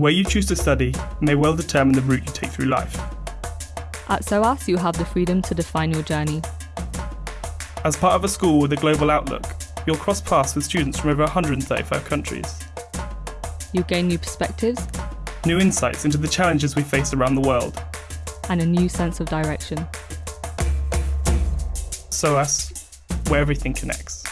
Where you choose to study may well determine the route you take through life. At SOAS, you have the freedom to define your journey. As part of a school with a global outlook, you'll cross paths with students from over 135 countries. You'll gain new perspectives New insights into the challenges we face around the world. and a new sense of direction. SOAS, where everything connects.